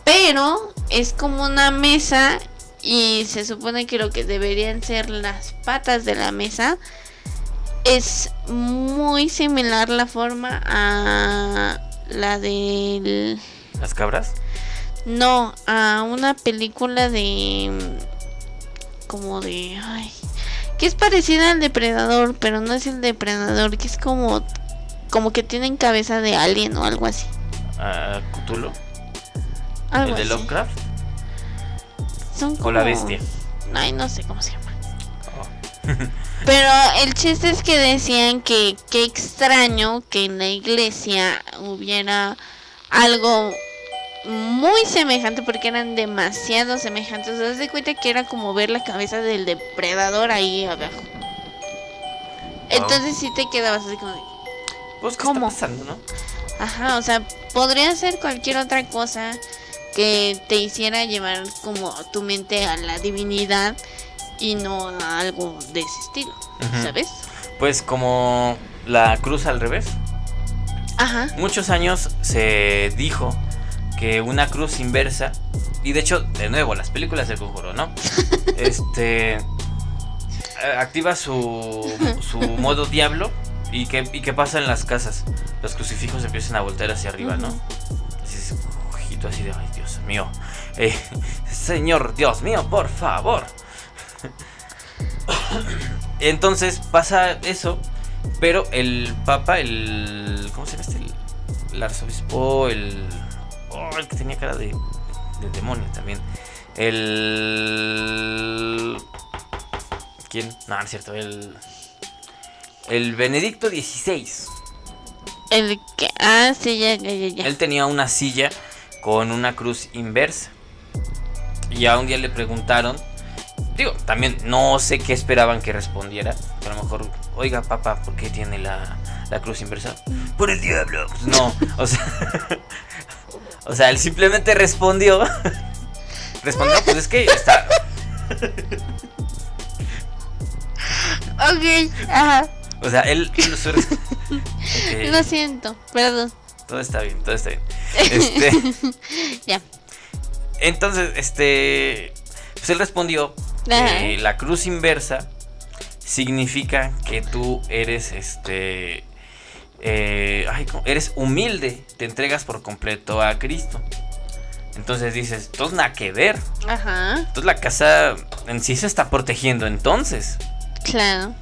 pero es como una mesa y se supone que lo que deberían ser las patas de la mesa es muy similar la forma a la del Las cabras. No, a una película de. mm, como de. Ay, que es parecida al depredador, pero no es el depredador, que es como. Como que tienen cabeza de alien o algo así. ah, Cthulhu. Algo el de así. Lovecraft. Son O la bestia. Ay, no sé cómo se llama. Oh. *laughs* *laughs* Pero el chiste es que decían que qué extraño que en la iglesia hubiera algo muy semejante porque eran demasiado semejantes. ¿Te das de cuenta que era como ver la cabeza del depredador ahí abajo? Entonces sí te quedabas así como Pues, ¿qué ¿Cómo? está pasando, no? Ajá, o sea, podría ser cualquier otra cosa que te hiciera llevar como tu mente a la divinidad y no a algo de ese estilo, Ujú. ¿sabes? Pues como la cruz al revés. Ajá. Muchos años se dijo que una cruz inversa, y de hecho, de nuevo, las películas del conjuro, ¿no? *laughs* Este. Activa su, su modo diablo. ¿Y qué, ¿Y qué pasa en las casas? Los crucifijos empiezan a voltear hacia arriba, ¿no? Ujú. tú así de, ay, Dios mío. *laughs* Eh, señor, Dios mío, por favor. *laughs* Entonces pasa eso, pero el Papa, el. ¿Cómo se llama este? El, arzobispo, el. Oh, el que tenía cara de, de demonio también. El. ¿Quién? No, no es cierto, el. El Benedicto XVI. El que. Ah, sí, ya, ya, ya. Él tenía una silla con una cruz inversa. Y a un día le preguntaron. Digo, también no sé qué esperaban que respondiera. A lo mejor, oiga, papá, ¿por qué tiene la, la cruz inversa? Por el diablo. Pues no, o sea. *laughs* o sea, él simplemente respondió. *laughs* respondió, pues es que está. Ok, ajá. O sea, él. *laughs* Lo siento, perdón. Todo está bien, todo está bien. *laughs* Este. Ya. Entonces, este. Pues él respondió que la cruz inversa significa que tú eres este. Eh, ay, eres humilde, te entregas por completo a Cristo. Entonces dices, entonces nada que ver. Ajá, Entonces la casa en sí se está protegiendo entonces. claro.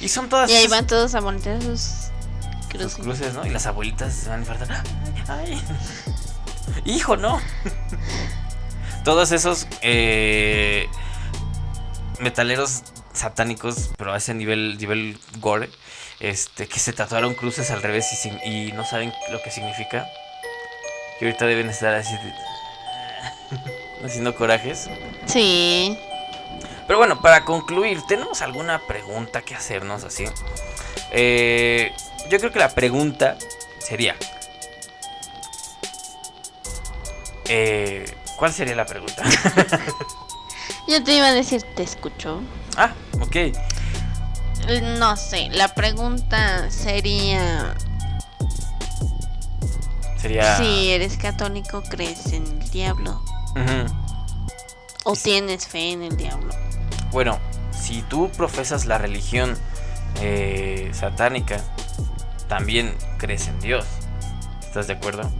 Y son todas Y ahí van todos a voltear sus sus cruces. cruces, ¿no? Y las abuelitas se van a infartar. Ay, ay. Hijo, no. *laughs* Todos esos eh, metaleros satánicos, pero a ese nivel, nivel gore, este, que se tatuaron cruces al revés y, sin- y no saben lo que significa. Que ahorita deben estar así de- *laughs* haciendo corajes. Sí. Pero bueno, para concluir, ¿tenemos alguna pregunta que hacernos así? Eh, yo creo que la pregunta sería... eh, ¿Cuál sería la pregunta? *laughs* Yo te iba a decir, ¿te escucho? ah, ok. No sé, la pregunta sería Sería... si eres católico, ¿crees en el diablo? ¿O Sí. tienes fe en el diablo? Bueno, si tú profesas la religión eh, satánica, también crees en Dios. ¿Estás de acuerdo?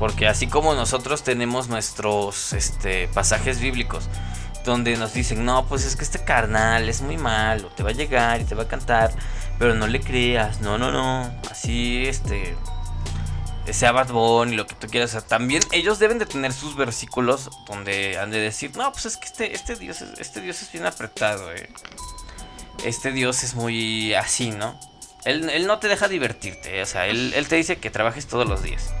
Porque así como nosotros tenemos nuestros este, pasajes bíblicos donde nos dicen, no, pues es que este carnal es muy malo, te va a llegar y te va a cantar, pero no le creas, no, no, no, así, este, sea Bad Bunny, lo que tú quieras, o sea, también ellos deben de tener sus versículos donde han de decir, no, pues es que este, este Dios, es, este Dios es bien apretado, eh. este Dios es muy así, ¿no? Él, él no te deja divertirte, o sea, él, él te dice que trabajes todos los días.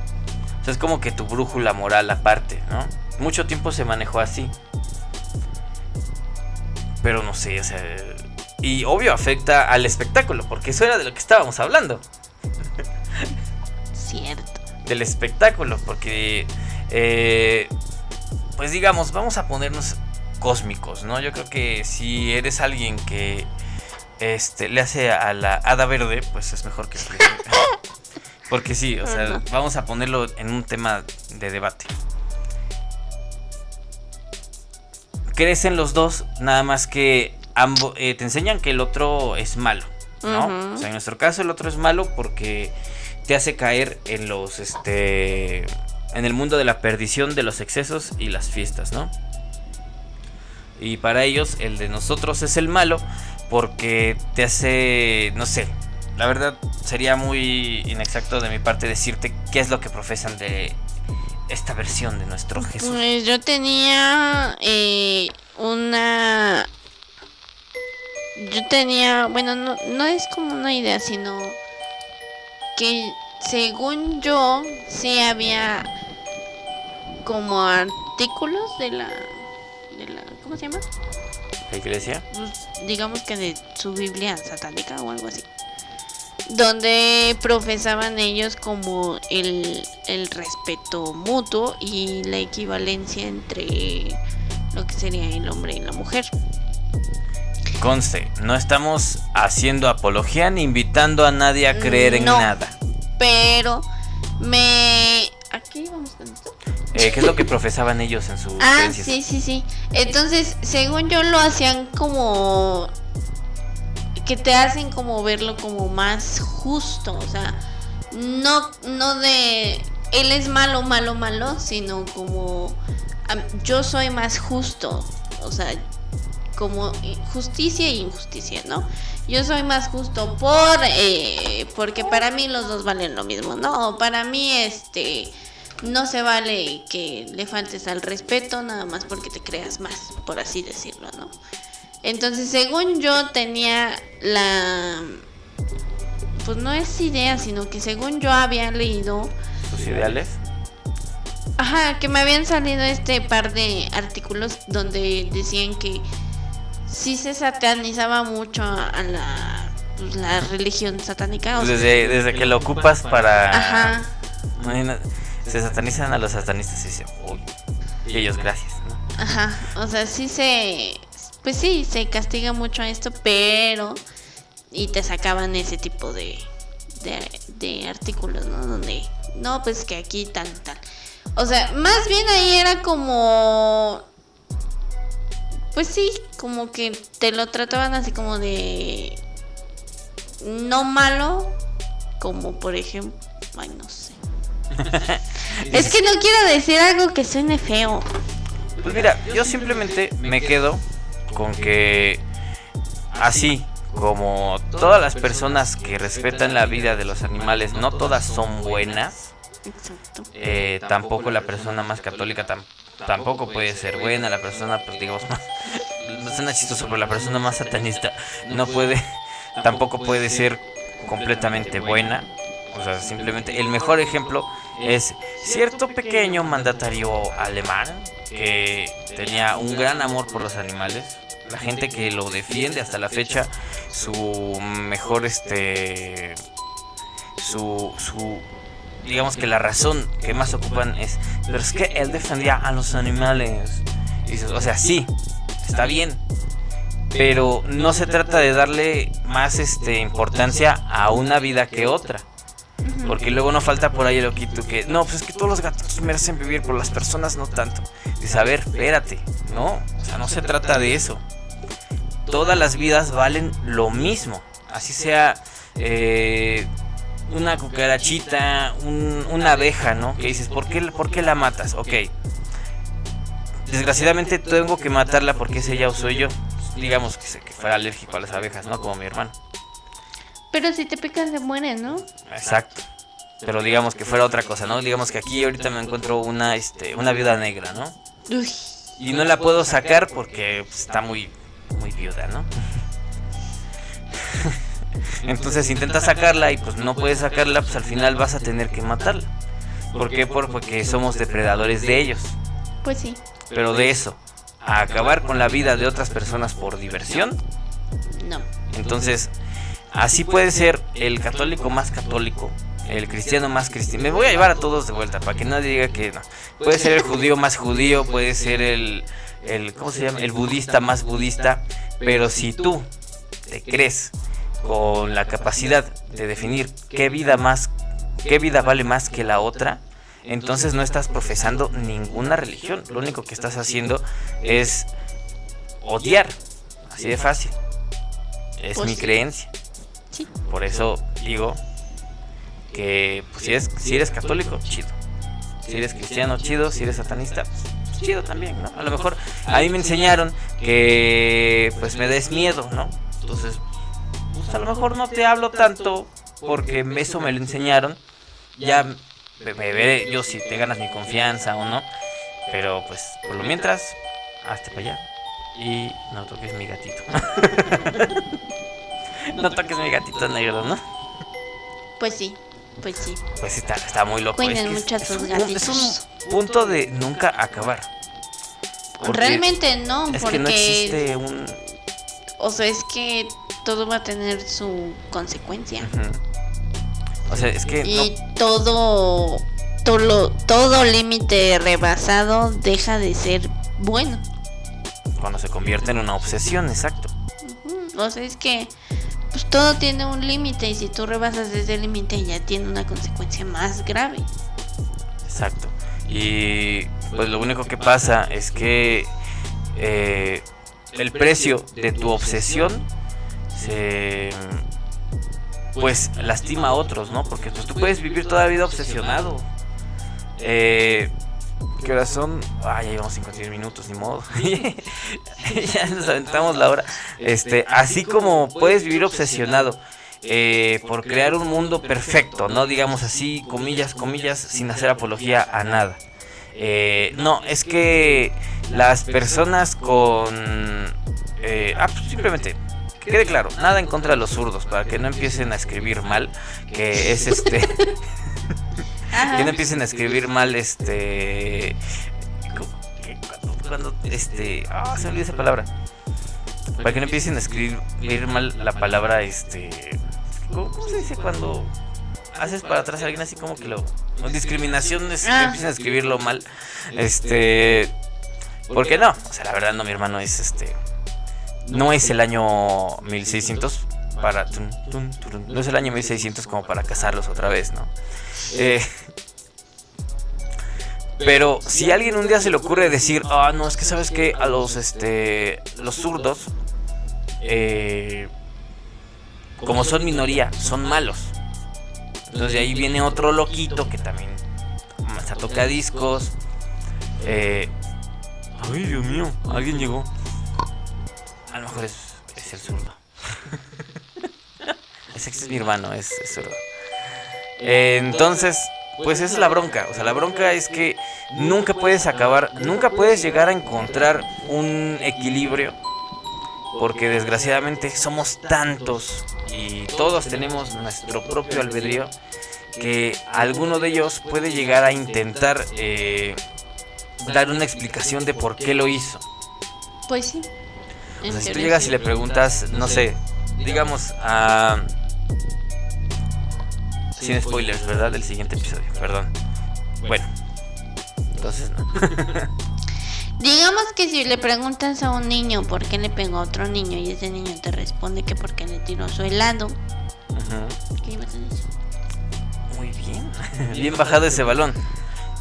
O sea, es como que tu brújula moral aparte, ¿no? Mucho tiempo se manejó así. Pero no sé, o sea... Y obvio afecta al espectáculo, porque eso era de lo que estábamos hablando. Cierto. Del espectáculo, porque... eh, pues digamos, vamos a ponernos cósmicos, ¿no? Yo creo que si eres alguien que este, le hace a la hada verde, pues es mejor que... *laughs* *laughs* Porque sí, o sea, vamos a ponerlo en un tema de debate. Crecen los dos, nada más que ambos te enseñan que el otro es malo, ¿no? O sea, en nuestro caso el otro es malo porque te hace caer en los este en el mundo de la perdición, de los excesos y las fiestas, ¿no? Y para ellos el de nosotros es el malo porque te hace, no sé, la verdad sería muy inexacto de mi parte decirte qué es lo que profesan de esta versión de nuestro Jesús. Pues yo tenía eh, una... Yo tenía, bueno, no, no es como una idea, sino que según yo sí había como artículos de la, de la ¿cómo se llama? ¿La iglesia? Pues, digamos que de su Biblia satánica o algo así. Donde profesaban ellos como el, el respeto mutuo y la equivalencia entre lo que sería el hombre y la mujer. Conste, no estamos haciendo apología ni invitando a nadie a creer en nada. Pero me... ¿Aquí vamos con esto? Eh, ¿Qué es lo que profesaban ellos en sus Ah, creencias? sí, sí, sí. Entonces, según yo lo hacían como que te hacen como verlo como más justo, o sea, no no de él es malo, malo, malo, sino como yo soy más justo, o sea, como justicia e injusticia, ¿no? Yo soy más justo por, eh, porque para mí los dos valen lo mismo, ¿no? Para mí, este, no se vale que le faltes al respeto nada más porque te creas más, por así decirlo, ¿no? Entonces, según yo tenía la... Pues no es idea, sino que según yo había leído... ¿Sus ideales? Ajá, que me habían salido este par de artículos donde decían que sí se satanizaba mucho a la, pues, la religión satánica. desde, desde que lo ocupas para... Ajá. Se satanizan a los satanistas y dicen, uy, y ellos gracias, ¿no? Ajá, o sea, sí se... Pues sí, se castiga mucho a esto, pero... Y te sacaban ese tipo de, de, de artículos, ¿no? Donde, no, pues que aquí tal, tal. O sea, más bien ahí era como... Pues sí, como que te lo trataban así como de... No malo, como por ejemplo... Ay, no sé. *laughs* es que no quiero decir algo que suene feo. Pues mira, yo simplemente me quedo con que así como todas las personas que respetan la vida de los animales, no todas son buenas. Exacto. Eh, tampoco la persona más católica tampoco puede ser buena. La persona, pues digamos, *laughs* más. No suena chistoso, pero la persona más satanista no puede. Tampoco puede ser completamente buena. O sea, simplemente el mejor ejemplo es cierto pequeño mandatario alemán que tenía un gran amor por los animales. La gente que lo defiende hasta la fecha, su mejor este su, su digamos que la razón que más ocupan es, pero es que él defendía a los animales. o sea, sí, está bien, pero no se trata de darle más este importancia a una vida que otra. Porque luego no falta por ahí el oquito que, no, pues es que todos los gatos merecen vivir, por las personas no tanto. Dice, a ver, espérate, no, o sea, no se trata de eso. Todas las vidas valen lo mismo. Así sea eh, una cucarachita, una abeja, ¿no? Que dices, ¿por qué, ¿por qué la matas? Ok. Desgraciadamente tengo que matarla porque es ella o soy yo. Digamos que, que fuera alérgico a las abejas, ¿no? Como mi hermano. Pero si te pican se mueren, ¿no? Exacto. Pero digamos que fuera otra cosa, ¿no? Digamos que aquí ahorita me encuentro una, este, una viuda negra, ¿no? Uy. Y no la puedo sacar porque pues, está muy, muy viuda, ¿no? *laughs* Entonces intenta sacarla y pues no puedes sacarla, pues al final vas a tener que matarla. ¿Por qué? Porque somos depredadores de ellos. Pues sí. Pero de eso, a acabar con la vida de otras personas por diversión. No. Entonces, así puede ser el católico más católico, el cristiano más cristiano. Me voy a llevar a todos de vuelta para que nadie diga que no. Puede ser el judío más judío, puede ser el, el ¿cómo se llama? El budista más budista. Pero si tú te crees con la capacidad de definir qué vida más, qué vida vale más que la otra, entonces no estás profesando ninguna religión. Lo único que estás haciendo es odiar. Así de fácil. Es pues mi creencia. Por eso digo que pues, si, eres, si eres católico, chido. Si eres cristiano, chido. Si eres satanista, pues, chido también, ¿no? A lo mejor a mí me enseñaron que pues me des miedo, ¿no? Entonces pues, a lo mejor no te hablo tanto porque eso me lo enseñaron. Ya me, veré yo si te ganas mi confianza o no. Pero pues por lo mientras, hasta para allá. Y no toques mi gatito. *laughs* no toques mi gatito negro, ¿no? Pues sí, pues sí. Pues está, está muy loco. Cuiden mucho a tus gatitos. Es un punto de nunca acabar. Realmente no, es porque... que no existe un... O sea, es que todo va a tener su consecuencia. O sea, es que... Y todo, todo, todo límite rebasado deja de ser bueno. Cuando se convierte en una obsesión, exacto. O sea, es que pues todo tiene un límite y si tú rebasas ese límite ya tiene una consecuencia más grave. Exacto. Y pues lo único que pasa es que eh, el precio de tu obsesión se pues lastima a otros, ¿no? Porque pues, tú puedes vivir toda la vida obsesionado. Eh, ¿Qué horas son? Ah, ya llevamos 51 minutos, ni modo. *laughs* ya nos aventamos la hora. Este, así como puedes vivir obsesionado eh, por crear un mundo perfecto, no digamos así, comillas, comillas, sin hacer apología a nada. Eh, no, es que las personas con... Eh, ah, pues simplemente, que quede claro, nada en contra de los zurdos, para que no empiecen a escribir mal, que es este... *laughs* *laughs* que no empiecen a escribir mal este cuando, cuando este ah se me olvidó esa palabra para que no empiecen a escribir mal la palabra este ¿cómo, se dice cuando haces para atrás a alguien así como que lo discriminación es que Ah. empiecen a escribirlo mal este porque no o sea la verdad no mi hermano es este no es el año 1600 para no es el año 1600 como para casarlos otra vez no eh, pero si a alguien un día se le ocurre decir, ah, no, es que sabes que a los este los zurdos, eh, como son minoría, son malos. Entonces de ahí viene otro loquito que también hasta toca discos. Eh, ay, Dios mío, alguien llegó. A lo mejor es, es el zurdo. *laughs* ese es mi hermano, es, es zurdo. Entonces, pues esa es la bronca. O sea, la bronca es que nunca puedes acabar, nunca puedes llegar a encontrar un equilibrio. Porque desgraciadamente somos tantos y todos tenemos nuestro propio albedrío que alguno de ellos puede llegar a intentar eh, dar una explicación de por qué lo hizo. Pues sí. O sea, si tú llegas y le preguntas, no sé, digamos a... Sin spoilers, ¿verdad? Del siguiente episodio, perdón. Bueno, entonces no. *laughs* Digamos que si le preguntas a un niño por qué le pegó a otro niño y ese niño te responde que porque le tiró su helado, Ujú. ¿qué ibas a decir? Muy bien. *laughs* *laughs* Bien bajado ese balón.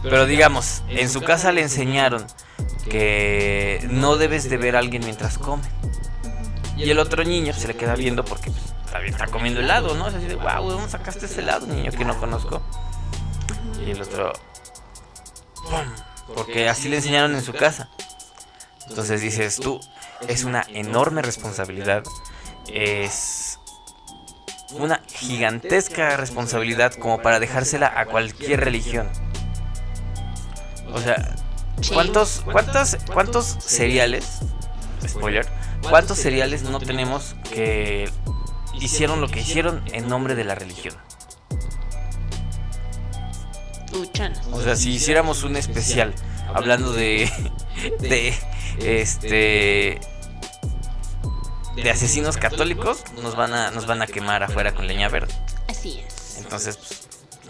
Pero digamos, en su casa le enseñaron que no debes de ver a alguien mientras come. Y el otro niño se le queda viendo porque pues, está, comiendo helado, ¿no? Es así de, wow, ¿de dónde sacaste ese helado, niño que no conozco? Y el otro, ¡pum! Porque así le enseñaron en su casa. Entonces dices tú, es una enorme responsabilidad. Es una gigantesca responsabilidad como para dejársela a cualquier religión. O sea. ¿cuántos, cuántos, cuántos cereales, spoiler, cuántos cereales no tenemos que hicieron lo que hicieron en nombre de la religión? O sea, si hiciéramos un especial hablando de, *laughs* de, este, de asesinos católicos, nos van a, nos van a quemar afuera con leña verde. Así es. Entonces, pues,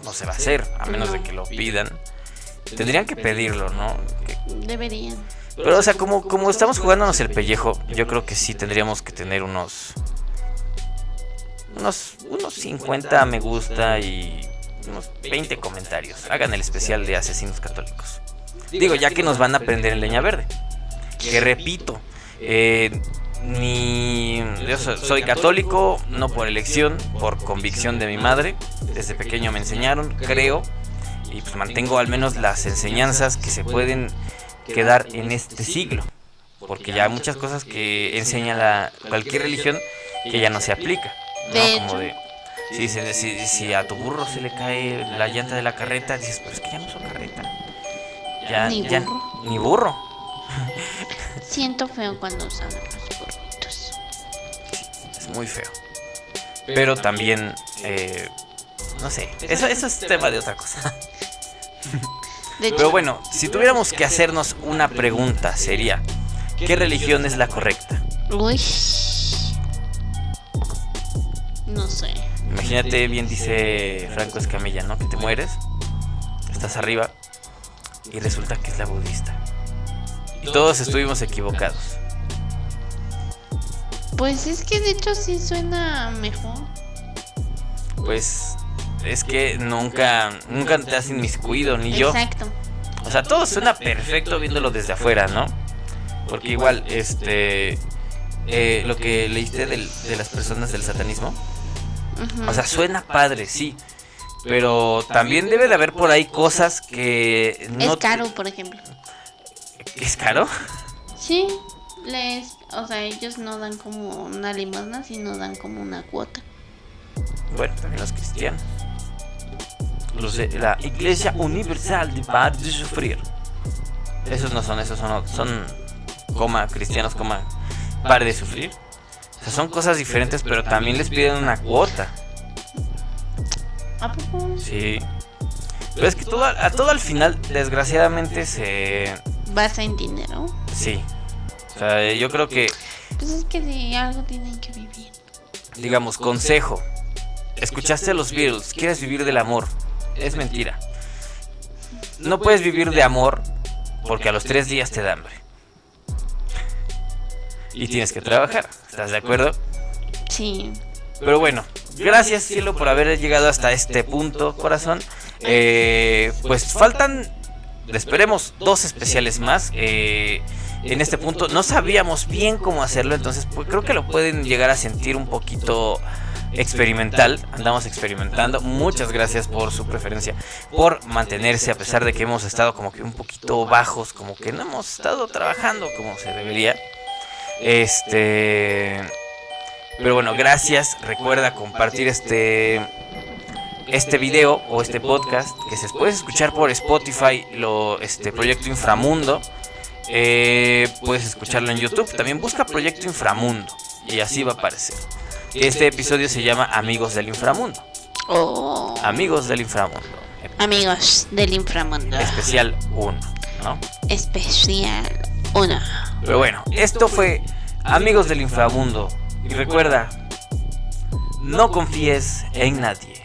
no se va a hacer, a menos de que lo pidan. Tendrían que pedirlo, ¿no? Que- Deberían. Pero, o sea, como, como estamos jugándonos el pellejo, yo creo que sí tendríamos que tener unos. Unos, unos 50 me gusta y unos 20 comentarios. Hagan el especial de asesinos católicos. Digo, ya que nos van a prender en leña verde. Que repito, eh, ni. Yo so- soy católico, no por elección, por convicción de mi madre. Desde pequeño me enseñaron, creo. Y pues mantengo al menos las enseñanzas que se pueden quedar en este siglo. Porque ya hay muchas cosas que enseña la, cualquier religión que ya no se aplica. ¿No? De Como hecho. de, si, se- si, si a tu burro se le cae la llanta de la carreta, dices, pero es que ya no uso carreta. Ya, Ni ya- burro. ni burro. Siento feo cuando usan los burritos. Es muy feo. Pero también, eh, no sé, eso, eso es tema de otra cosa. Pero bueno, si tuviéramos que hacernos una pregunta, sería, ¿qué religión es la correcta? Uy. No sé. Imagínate, bien dice Franco Escamilla, ¿no? Que te mueres, estás arriba y resulta que es la budista. Y todos estuvimos equivocados. Pues es que de hecho sí suena mejor. Pues es que nunca, nunca te has inmiscuido, ni yo. Exacto. O sea, todo suena perfecto viéndolo desde afuera, ¿no? Porque igual, este, eh, lo que leíste del- de las personas del satanismo, O sea, suena padre, sí. Pero también debe de haber por ahí cosas que no... Es caro, por ejemplo. ¿Es caro? Sí, les, o sea, ellos no dan como una limosna, sino dan como una cuota. Bueno, también los cristianos. Los de la Iglesia Universal de Par de Sufrir. Esos no son, esos son, son coma, cristianos, coma, par de sufrir. O sea, son cosas diferentes, pero también les piden una cuota. ¿A poco? Sí. Pero es que todo, a todo al final, desgraciadamente, se... Basa en dinero. Sí. O sea, yo creo que... Pues es que de algo tienen que vivir. Digamos, consejo. Escuchaste a los Beatles, quieres vivir del amor. Es mentira. No puedes vivir de amor porque a los tres días te da hambre. Y tienes que trabajar, ¿estás de acuerdo? Sí. Pero bueno, gracias cielo por haber llegado hasta este punto, corazón. Eh, pues faltan, esperemos, dos especiales más. Eh, en este punto no sabíamos bien cómo hacerlo, entonces pues, creo que lo pueden llegar a sentir un poquito experimental, andamos experimentando. Muchas gracias por su preferencia, por mantenerse a pesar de que hemos estado como que un poquito bajos, como que no hemos estado trabajando como se debería. Este pero bueno, gracias. Recuerda compartir este este video o este podcast que se puede escuchar por Spotify, lo este proyecto Inframundo. Eh, puedes escucharlo en YouTube. También busca Proyecto Inframundo y así va a aparecer. Este episodio se llama Amigos del Inframundo. Oh. Amigos del Inframundo. Amigos del Inframundo. Especial 1, ¿no? Especial 1. Pero bueno, esto fue Amigos del Inframundo. Y recuerda, no confíes en nadie.